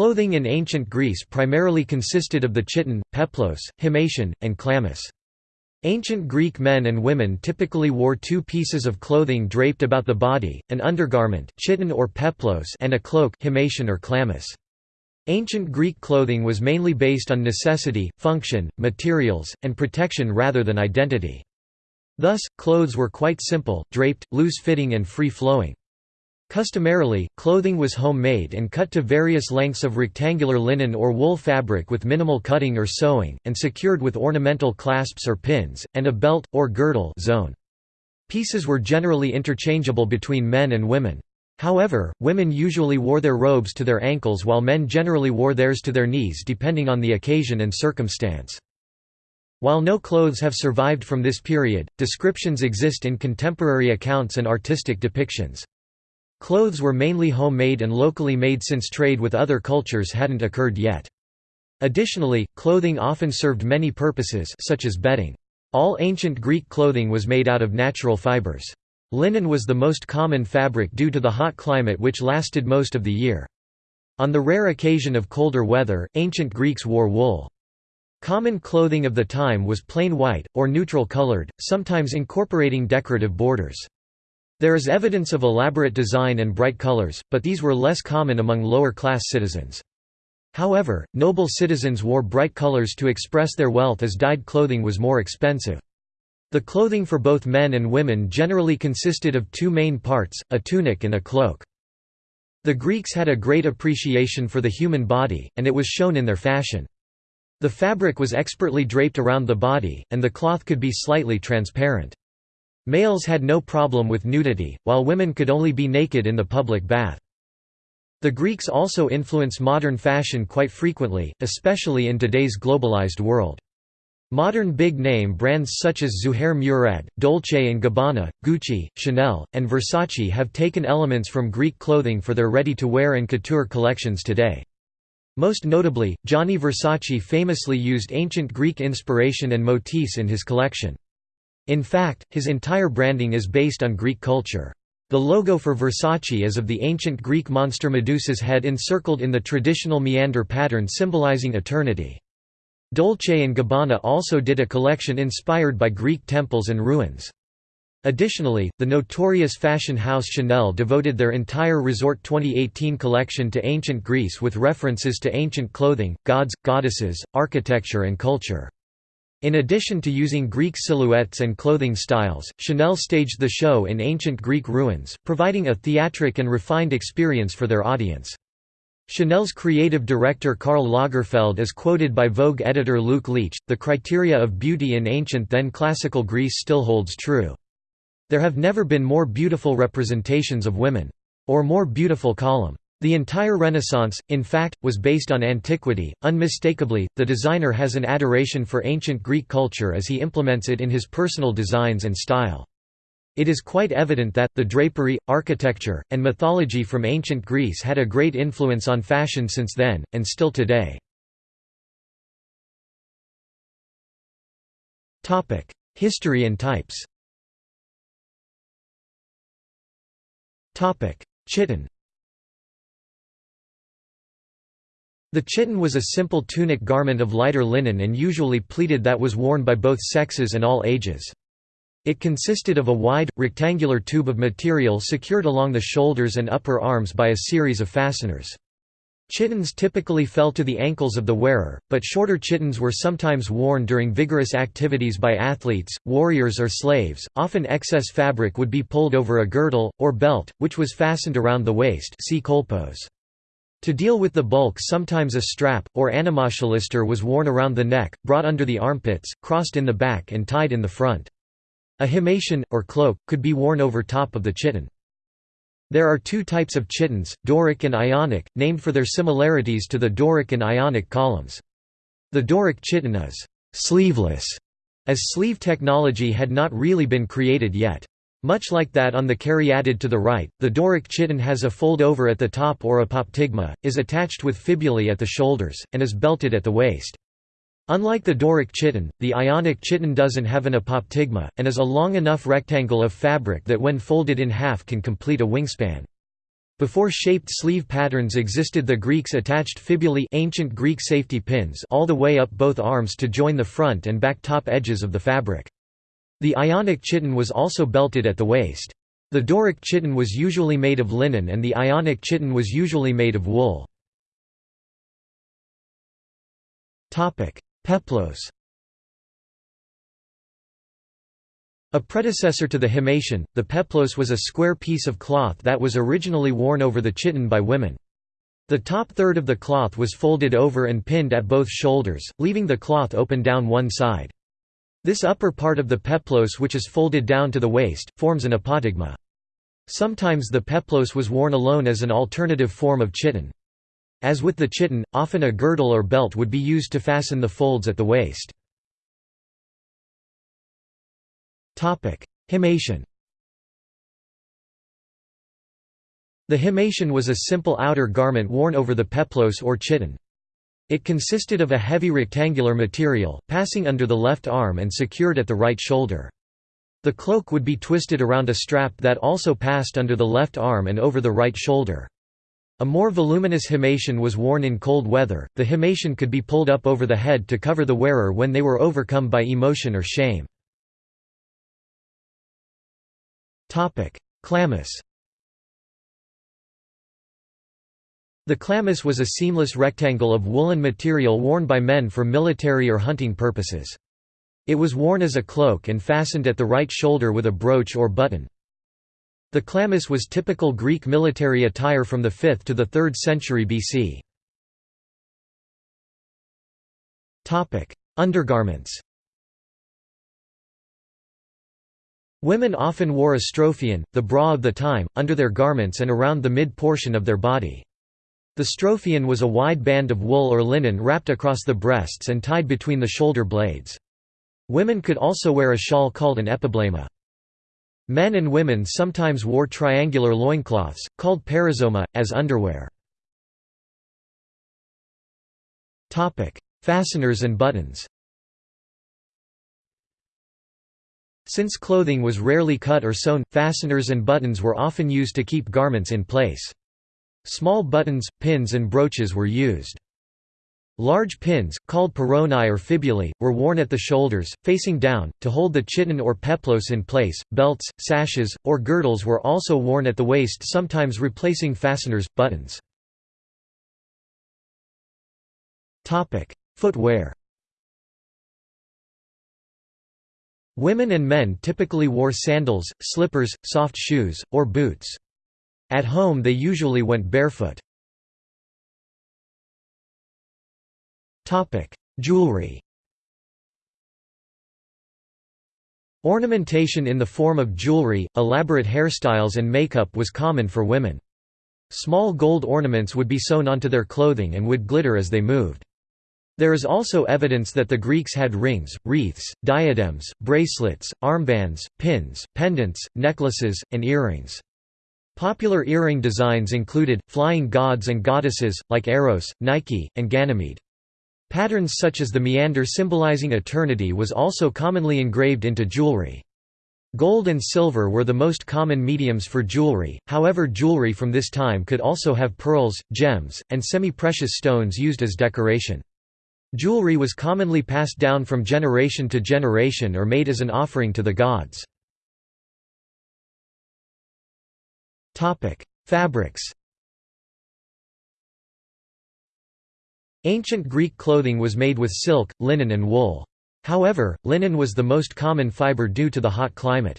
Clothing in ancient Greece primarily consisted of the chiton, peplos, himation, and chlamys. Ancient Greek men and women typically wore two pieces of clothing draped about the body, an undergarment chiton or peplos and a cloak himation or chlamys. Ancient Greek clothing was mainly based on necessity, function, materials, and protection rather than identity. Thus, clothes were quite simple, draped, loose-fitting and free-flowing. Customarily, clothing was homemade and cut to various lengths of rectangular linen or wool fabric with minimal cutting or sewing, and secured with ornamental clasps or pins, and a belt, or girdle zone. Pieces were generally interchangeable between men and women. However, women usually wore their robes to their ankles while men generally wore theirs to their knees depending on the occasion and circumstance. While no clothes have survived from this period, descriptions exist in contemporary accounts and artistic depictions. Clothes were mainly homemade and locally made since trade with other cultures hadn't occurred yet. Additionally, clothing often served many purposes such as bedding. All ancient Greek clothing was made out of natural fibers. Linen was the most common fabric due to the hot climate which lasted most of the year. On the rare occasion of colder weather, ancient Greeks wore wool. Common clothing of the time was plain white, or neutral colored, sometimes incorporating decorative borders. There is evidence of elaborate design and bright colors, but these were less common among lower-class citizens. However, noble citizens wore bright colors to express their wealth as dyed clothing was more expensive. The clothing for both men and women generally consisted of two main parts, a tunic and a cloak. The Greeks had a great appreciation for the human body, and it was shown in their fashion. The fabric was expertly draped around the body, and the cloth could be slightly transparent. Males had no problem with nudity, while women could only be naked in the public bath. The Greeks also influence modern fashion quite frequently, especially in today's globalized world. Modern big-name brands such as Zuhair Murad, Dolce & Gabbana, Gucci, Chanel, and Versace have taken elements from Greek clothing for their ready-to-wear and couture collections today. Most notably, Gianni Versace famously used ancient Greek inspiration and motifs in his collection. In fact, his entire branding is based on Greek culture. The logo for Versace is of the ancient Greek monster Medusa's head encircled in the traditional meander pattern symbolizing eternity. Dolce & Gabbana also did a collection inspired by Greek temples and ruins. Additionally, the notorious fashion house Chanel devoted their entire Resort 2018 collection to ancient Greece with references to ancient clothing, gods, goddesses, architecture and culture. In addition to using Greek silhouettes and clothing styles, Chanel staged the show in ancient Greek ruins, providing a theatric and refined experience for their audience. Chanel's creative director Karl Lagerfeld is quoted by Vogue editor Luke Leitch, the criteria of beauty in ancient then classical Greece still holds true. There have never been more beautiful representations of women. Or more beautiful column. The entire Renaissance, in fact, was based on antiquity. Unmistakably, the designer has an adoration for ancient Greek culture as he implements it in his personal designs and style. It is quite evident that, the drapery, architecture, and mythology from ancient Greece had a great influence on fashion since then, and still today. History and types Chiton The chiton was a simple tunic garment of lighter linen and usually pleated that was worn by both sexes and all ages. It consisted of a wide, rectangular tube of material secured along the shoulders and upper arms by a series of fasteners. Chitons typically fell to the ankles of the wearer, but shorter chitons were sometimes worn during vigorous activities by athletes, warriors or slaves. Often excess fabric would be pulled over a girdle, or belt, which was fastened around the waist see kolpos. To deal with the bulk sometimes a strap, or anamaschalister was worn around the neck, brought under the armpits, crossed in the back and tied in the front. A himation, or cloak, could be worn over top of the chiton. There are two types of chitons, Doric and Ionic, named for their similarities to the Doric and Ionic columns. The Doric chiton is «sleeveless», as sleeve technology had not really been created yet. Much like that on the caryatid to the right, the Doric chiton has a fold-over at the top or apoptygma, is attached with fibulae at the shoulders, and is belted at the waist. Unlike the Doric chiton, the Ionic chiton doesn't have an apoptygma, and is a long enough rectangle of fabric that when folded in half can complete a wingspan. Before shaped sleeve patterns existed the Greeks attached fibulae ancient Greek safety pins all the way up both arms to join the front and back top edges of the fabric. The Ionic chiton was also belted at the waist. The Doric chiton was usually made of linen and the Ionic chiton was usually made of wool. Peplos A predecessor to the himation, the peplos was a square piece of cloth that was originally worn over the chiton by women. The top third of the cloth was folded over and pinned at both shoulders, leaving the cloth open down one side. This upper part of the peplos which is folded down to the waist, forms an apoptygma. Sometimes the peplos was worn alone as an alternative form of chiton. As with the chiton, often a girdle or belt would be used to fasten the folds at the waist. Himation The himation was a simple outer garment worn over the peplos or chiton. It consisted of a heavy rectangular material, passing under the left arm and secured at the right shoulder. The cloak would be twisted around a strap that also passed under the left arm and over the right shoulder. A more voluminous himation was worn in cold weather. The himation could be pulled up over the head to cover the wearer when they were overcome by emotion or shame. Chlamys The chlamys was a seamless rectangle of woolen material worn by men for military or hunting purposes. It was worn as a cloak and fastened at the right shoulder with a brooch or button. The chlamys was typical Greek military attire from the 5th to the 3rd century BC. Undergarments Women often wore a strophion, the bra of the time, under their garments and around the mid-portion of their body. The strophion was a wide band of wool or linen wrapped across the breasts and tied between the shoulder blades. Women could also wear a shawl called an epiblema. Men and women sometimes wore triangular loincloths, called perizoma, as underwear. Fasteners and buttons Since clothing was rarely cut or sewn, fasteners and buttons were often used to keep garments in place. Small buttons, pins and brooches were used. Large pins, called peronae or fibulae, were worn at the shoulders, facing down, to hold the chiton or peplos in place. Belts, sashes, or girdles were also worn at the waist sometimes replacing fasteners, buttons. Footwear Women and men typically wore sandals, slippers, soft shoes, or boots. At home they usually went barefoot. Jewelry Ornamentation in the form of jewelry, elaborate hairstyles and makeup was common for women. Small gold ornaments would be sewn onto their clothing and would glitter as they moved. There is also evidence that the Greeks had rings, wreaths, diadems, bracelets, armbands, pins, pendants, necklaces, and earrings. Popular earring designs included, flying gods and goddesses, like Eros, Nike, and Ganymede. Patterns such as the meander symbolizing eternity was also commonly engraved into jewelry. Gold and silver were the most common mediums for jewelry, however jewelry from this time could also have pearls, gems, and semi-precious stones used as decoration. Jewelry was commonly passed down from generation to generation or made as an offering to the gods. Fabrics Ancient Greek clothing was made with silk, linen and wool. However, linen was the most common fiber due to the hot climate.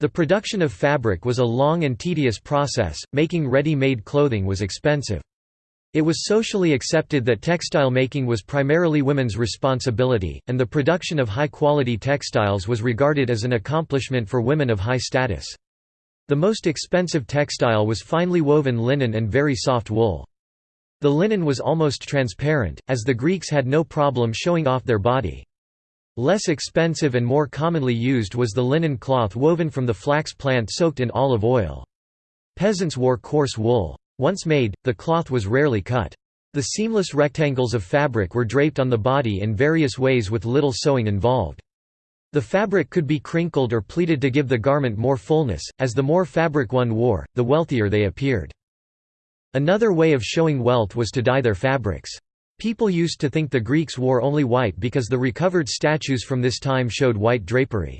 The production of fabric was a long and tedious process, making ready-made clothing was expensive. It was socially accepted that textile making was primarily women's responsibility, and the production of high-quality textiles was regarded as an accomplishment for women of high status. The most expensive textile was finely woven linen and very soft wool. The linen was almost transparent, as the Greeks had no problem showing off their body. Less expensive and more commonly used was the linen cloth woven from the flax plant soaked in olive oil. Peasants wore coarse wool. Once made, the cloth was rarely cut. The seamless rectangles of fabric were draped on the body in various ways with little sewing involved. The fabric could be crinkled or pleated to give the garment more fullness, as the more fabric one wore, the wealthier they appeared. Another way of showing wealth was to dye their fabrics. People used to think the Greeks wore only white because the recovered statues from this time showed white drapery.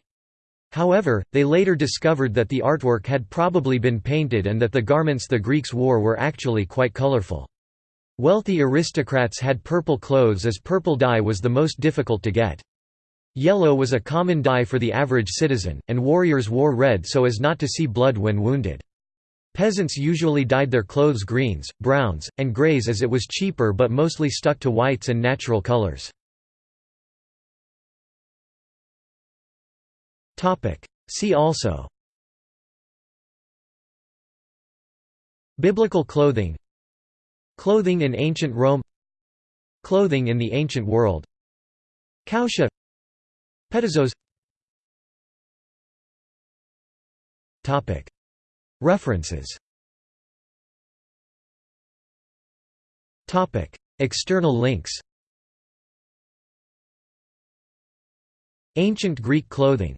However, they later discovered that the artwork had probably been painted and that the garments the Greeks wore were actually quite colorful. Wealthy aristocrats had purple clothes as purple dye was the most difficult to get. Yellow was a common dye for the average citizen, and warriors wore red so as not to see blood when wounded. Peasants usually dyed their clothes greens, browns, and greys as it was cheaper but mostly stuck to whites and natural colors. See also. Biblical clothing. Clothing in ancient Rome. Clothing in the ancient world. Kausia References. External links. Ancient Greek clothing